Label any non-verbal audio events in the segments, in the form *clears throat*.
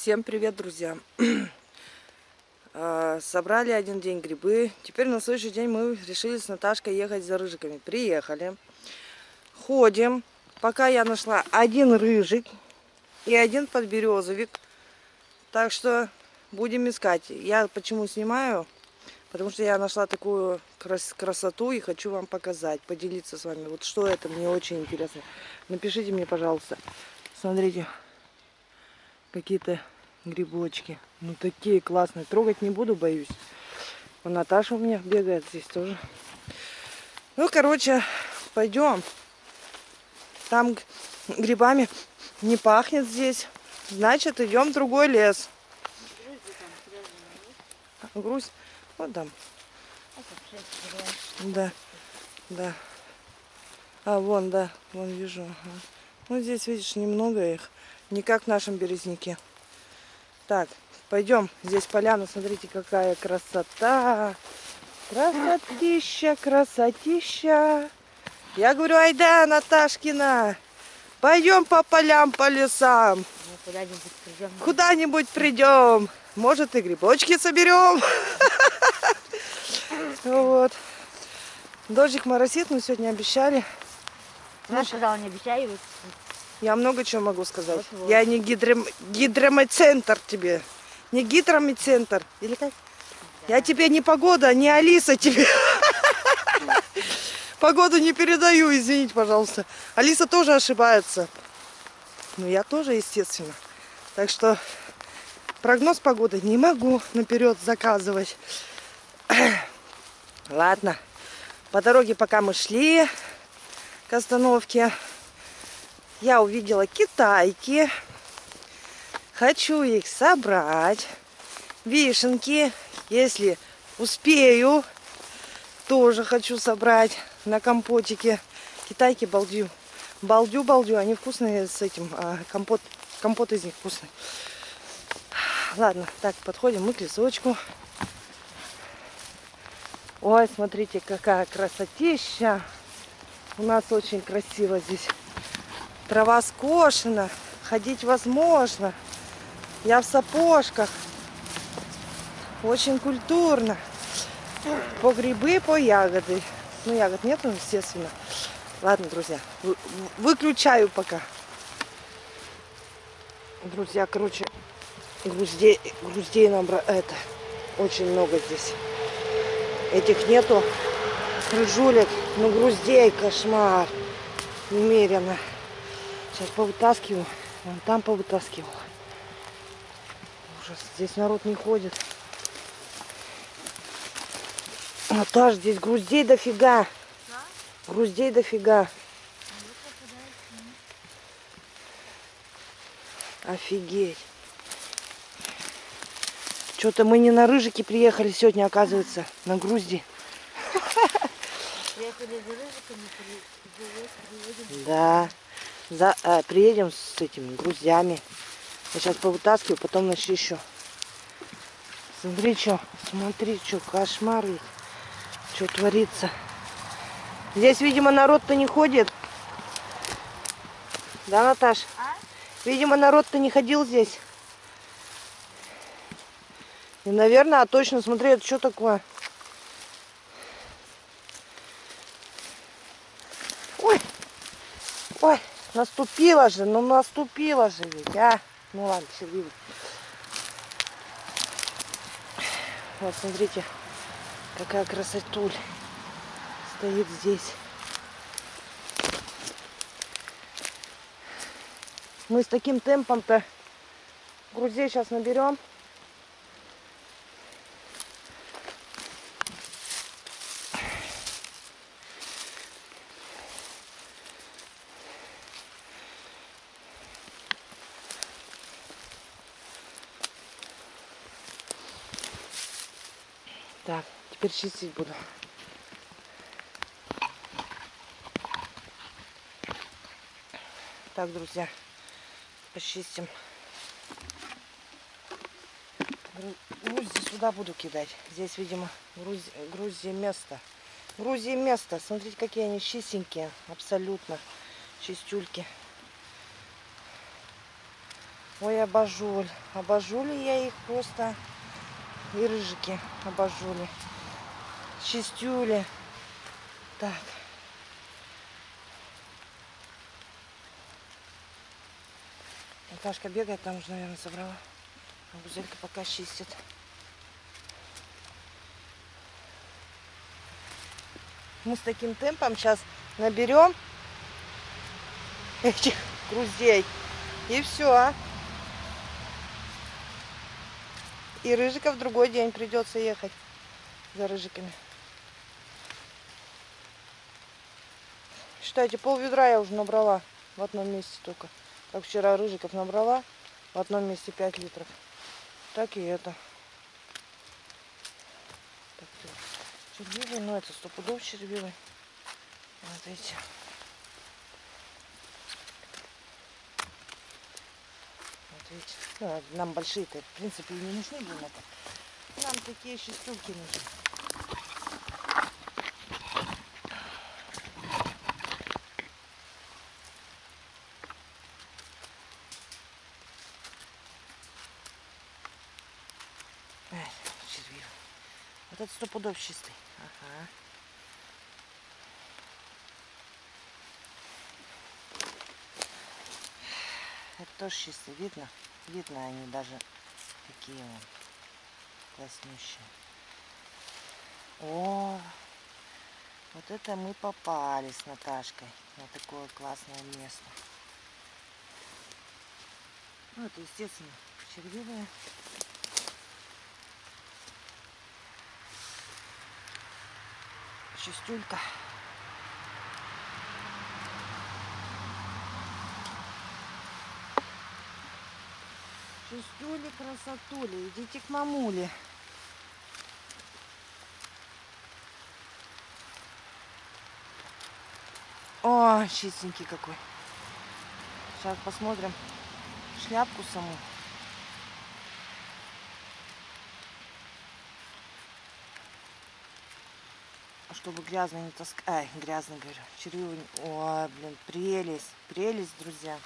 Всем привет, друзья! *clears throat* А, собрали один день грибы. Теперь на следующий день мы решили с Наташкой ехать за рыжиками. Приехали. Ходим. Пока я нашла один рыжик и один подберезовик. Так что будем искать. Я почему снимаю? Потому что я нашла такую крас красоту и хочу вам показать, поделиться с вами. Вот что это, мне очень интересно. Напишите мне, пожалуйста. Смотрите, какие-то грибочки. Ну такие классные. Трогать не буду, боюсь. У Наташа у меня бегает здесь тоже. Ну, короче, пойдем. Там грибами не пахнет здесь. Значит, идем в другой лес. Грусть. Вот там. Да. Да. А, вон, да. Вон вижу. Ага. Ну, здесь, видишь, немного их. Не как в нашем березняке. Так, пойдем. Здесь поляна, смотрите, какая красота. Красотища, красотища. Я говорю, айда, Наташкина, пойдем по полям, по лесам. Куда-нибудь придем. Придем. Может, и грибочки соберем. Вот. Дождик моросит, мы сегодня обещали. Я сказала, не обещай. Вот. Я много чего могу сказать. Вот-вот. Я не гидром... гидромецентр тебе. Не гидромецентр. Или как? Я тебе не погода, не Алиса тебе. *laughs* Погоду не передаю, извините, пожалуйста. Алиса тоже ошибается. Ну, я тоже, естественно. Так что прогноз погоды не могу наперед заказывать. *clears throat* Ладно. По дороге, пока мы шли к остановке, я увидела китайки. Хочу их собрать. Вишенки, если успею, тоже хочу собрать на компотике. Китайки балдю. Балдю, балдю. Они вкусные с этим. а, компот, компот из них вкусный. Ладно, так, подходим мы к лесочку. Ой, смотрите, какая красотища. У нас очень красиво здесь. Трава скошена, ходить возможно. Я в сапожках. Очень культурно. По грибы, по ягоды. Ну, ягод нету, естественно. Ладно, друзья, вы- выключаю пока. Друзья, короче, груздей, груздей нам это очень много здесь. Этих нету рыжулек, но груздей кошмар. Немерено. Сейчас повытаскиваю. Вон там повытаскивал. Ужас. Здесь народ не ходит. Наташ, здесь груздей дофига. Груздей дофига. Офигеть. Что-то мы не на рыжики приехали сегодня, оказывается, на грузди. Да. За, э, приедем с этими груздями. Я сейчас повытаскиваю, потом начищу. Смотри, что, смотри, что, кошмар ведь. Что творится. Здесь, видимо, народ-то не ходит. Да, Наташ? А? Видимо, народ-то не ходил здесь. И, наверное, а точно, смотри, это что такое? Ой, ой, наступила же, ну наступила же ведь, а. Ну ладно, счастливый. Вот, смотрите, какая красотуль стоит здесь. Мы с таким темпом-то грузей сейчас наберем. Так, теперь чистить буду. Так, друзья, почистим. Гру- Грузди сюда буду кидать. Здесь, видимо, Грузия, Грузия место. Грузия место. Смотрите, какие они чистенькие. Абсолютно. Чистюльки. Ой, обожуль. Обожули я их просто. И рыжики обожули. Чистюли. Так. Наташка бегает, там уже, наверное, собрала. А Гузелька пока чистит. Мы с таким темпом сейчас наберем этих груздей. И все. И рыжиков другой день придется ехать за рыжиками. Считайте, пол ведра я уже набрала в одном месте только. Как вчера рыжиков набрала в одном месте 5 литров. Так и это. Так, червивый, ну это стопудов червивый. Вот эти. Видите. Ну, нам большие-то, в принципе, и не нужны были. Нам такие шестюлки нужны. Ай, червивый. Вот это сто пудов чистый. Ага. Это тоже чистый. Видно? Видно они даже такие вот класснющие. О, вот это мы попали с Наташкой на такое классное место. Ну, это, естественно, червивые. Чистюлька. Чистюли, красотули, идите к мамуле. О, чистенький какой. Сейчас посмотрим шляпку саму. Чтобы грязно не таскать. Ай, грязно говорю. Червивый. Ой, блин, прелесть. Прелесть, друзья.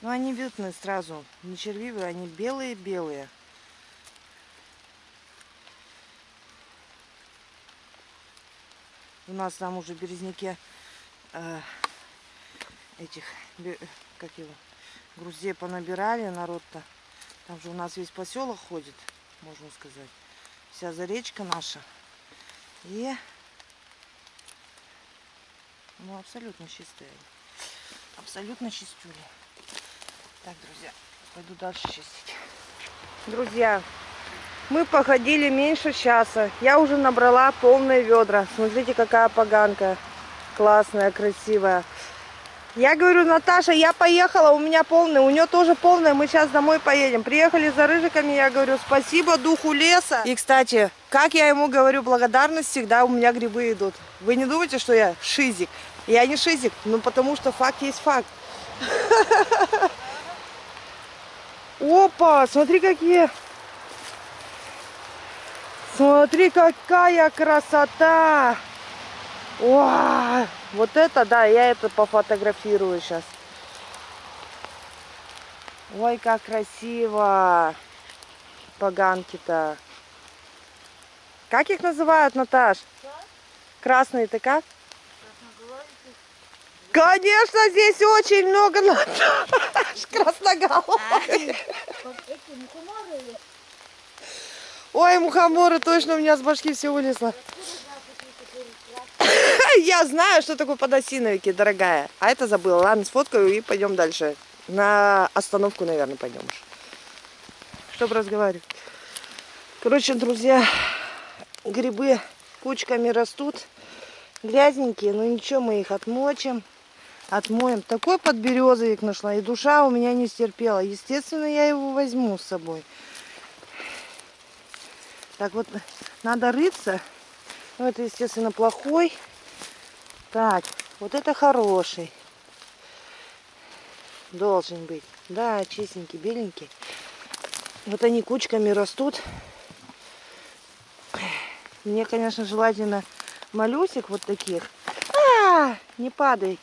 Ну, они видны сразу. Не червивые, они белые-белые. У нас там уже в Березняке э, этих, как его, груздей понабирали народ-то. Там же у нас весь поселок ходит, можно сказать. Вся заречка наша. И, ну, абсолютно чистые. Абсолютно чистюли. Так, друзья, пойду дальше чистить. Друзья, мы походили меньше часа. Я уже набрала полные ведра. Смотрите, какая поганка. Классная, красивая. Я говорю, Наташа, я поехала, у меня полная, у нее тоже полная, мы сейчас домой поедем. Приехали за рыжиками, я говорю, спасибо духу леса. И, кстати, как я ему говорю благодарность, всегда у меня грибы идут. Вы не думайте, что я шизик. Я не шизик, ну потому что факт есть факт. *laughs* Опа, смотри какие. Смотри, какая красота. Вау, вот это, да, я это пофотографирую сейчас. Ой, как красиво. Поганки-то. Как их называют, Наташ? Красные-то как? Конечно, здесь очень много красноголовых. Ой, мухоморы, точно у меня с башки все вылезло. Я знаю, что такое подосиновики, дорогая. А это забыла. Ладно, сфоткаю и пойдем дальше. На остановку, наверное, пойдем. Чтобы разговаривать. Короче, друзья, грибы кучками растут. Грязненькие, но ничего, мы их отмочим. Отмоем. Такой подберезовик нашла. И душа у меня не стерпела. Естественно, я его возьму с собой. Так вот, надо рыться. Ну, это, естественно, плохой. Так, вот это хороший. Должен быть. Да, чистенький, беленький. Вот они кучками растут. Мне, конечно, желательно малюсик вот таких. А, не падай.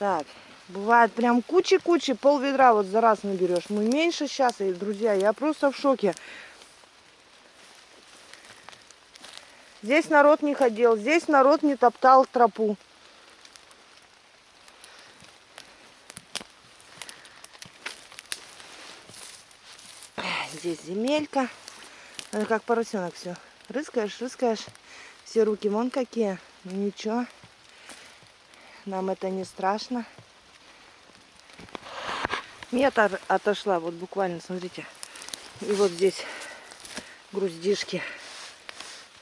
Так, бывает прям кучи-кучи, пол ведра вот за раз наберешь. Мы меньше сейчас, и, друзья, я просто в шоке. Здесь народ не ходил, здесь народ не топтал тропу. Здесь земелька. Как поросенок все. Рыскаешь, рыскаешь. Все руки вон какие. Ну ничего. Нам это не страшно. Метр отошла, вот буквально, смотрите. И вот здесь груздишки.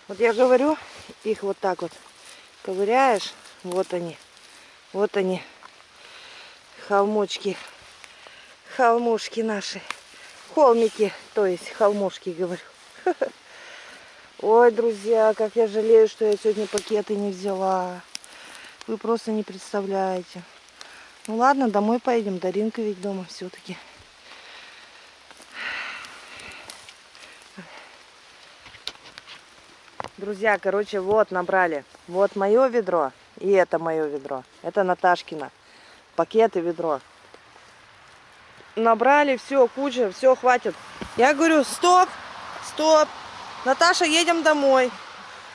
Вот я говорю, их вот так вот ковыряешь. Вот они. Вот они. Холмочки. Холмушки наши. Холмики, то есть холмушки, говорю. *laughs* Ой, друзья, как я жалею, что я сегодня пакеты не взяла. Вы просто не представляете. Ну ладно, домой поедем. Даринка ведь дома все-таки. Друзья, короче, вот набрали. Вот мое ведро и это мое ведро. Это Наташкина. Пакет и ведро. Набрали, все, куча, все, хватит. Я говорю, стоп, стоп. Наташа, едем домой.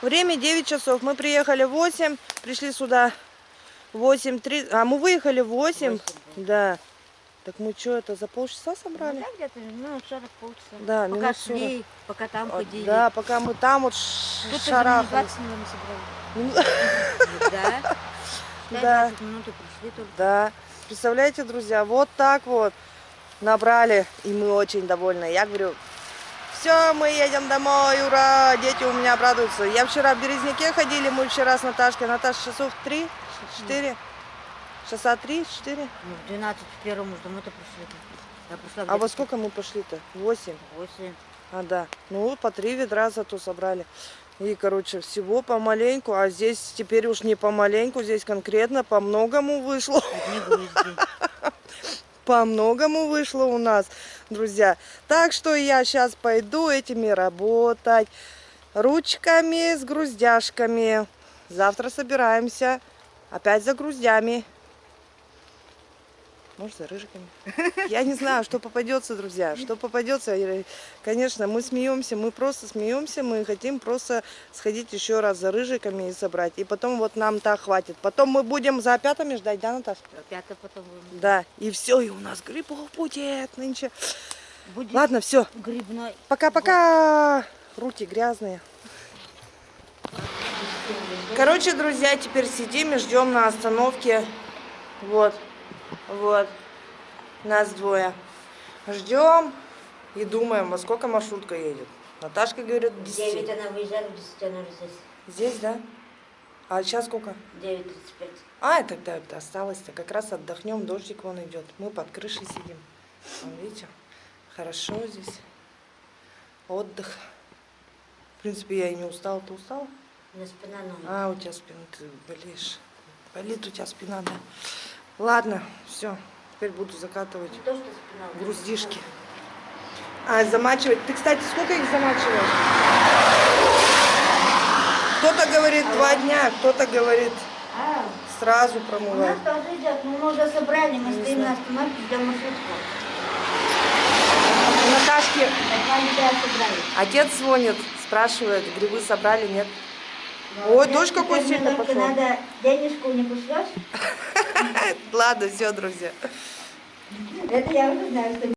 Время 9 часов. Мы приехали в 8, пришли сюда 8.30. А мы выехали в 8. Да. Так мы что, это за полчаса собрали? Ну, да, где-то минут 40 полчаса. Да, Пока минут 40. шли, пока там А, ходили. Да, пока мы там вот Тут шарахались. 20 минут Ну, собрали. *laughs* Да. Да. 20 минут пришли только. Да. Представляете, друзья, вот так вот набрали, и мы очень довольны. Я говорю, все, мы едем домой, ура, дети у меня обрадуются. Я вчера в Березняке ходили, мы вчера с Наташкой. Наташа, часов три, четыре, часа три, четыре. Ну, в 12 в первом мы домой-то пришли. Я пришла А во сколько мы пошли-то? Восемь. в 8. А, да. Ну, по три ведра зато собрали. И, короче, всего помаленьку. А здесь теперь уж не помаленьку, здесь конкретно по многому вышло. *laughs* По многому вышло у нас, друзья. Так что я сейчас пойду этими работать. Ручками с груздяшками. Завтра собираемся опять за груздями. Может, за рыжиками. *laughs* Я не знаю, что попадется, друзья. Что попадется. Конечно, мы смеемся, мы просто смеемся. Мы хотим просто сходить еще раз за рыжиками и собрать. И потом вот нам так хватит. Потом мы будем за опятами ждать, да, Наташа? Опять потом будем. Да, и все, и у нас грибов будет нынче. Будет Ладно, все, грибной. пока-пока. Руки грязные. Короче, друзья, теперь сидим и ждем на остановке. Вот, вот, нас двое. Ждем и думаем, во сколько маршрутка едет. Наташка говорит, В 10. 9 она выезжает, в 10 она уже здесь. Здесь, да? А сейчас сколько? 9.35. А, тогда это осталось-то. Как раз отдохнем, дождик вон идет. Мы под крышей сидим. Вон, видите? Хорошо здесь. Отдых. В принципе, я и не устала. Ты устала? У меня спина ноет. А, у тебя спина, ты болеешь. Болит у тебя спина, да. Ладно, все. Теперь буду закатывать то, груздишки. А, замачивать. Ты, кстати, сколько их замачиваешь? Кто-то говорит два дня, кто-то говорит А, сразу у нас промывать. тоже идет. Мы уже собрали, мы стоим на остановке, ждем маршрутку. У Наташки. Отец звонит, спрашивает, грибы собрали, нет? Ой, дождь какой только пошел. надо денежку не пошлешь. *laughs* Ладно, все, друзья. Это я уже знаю, что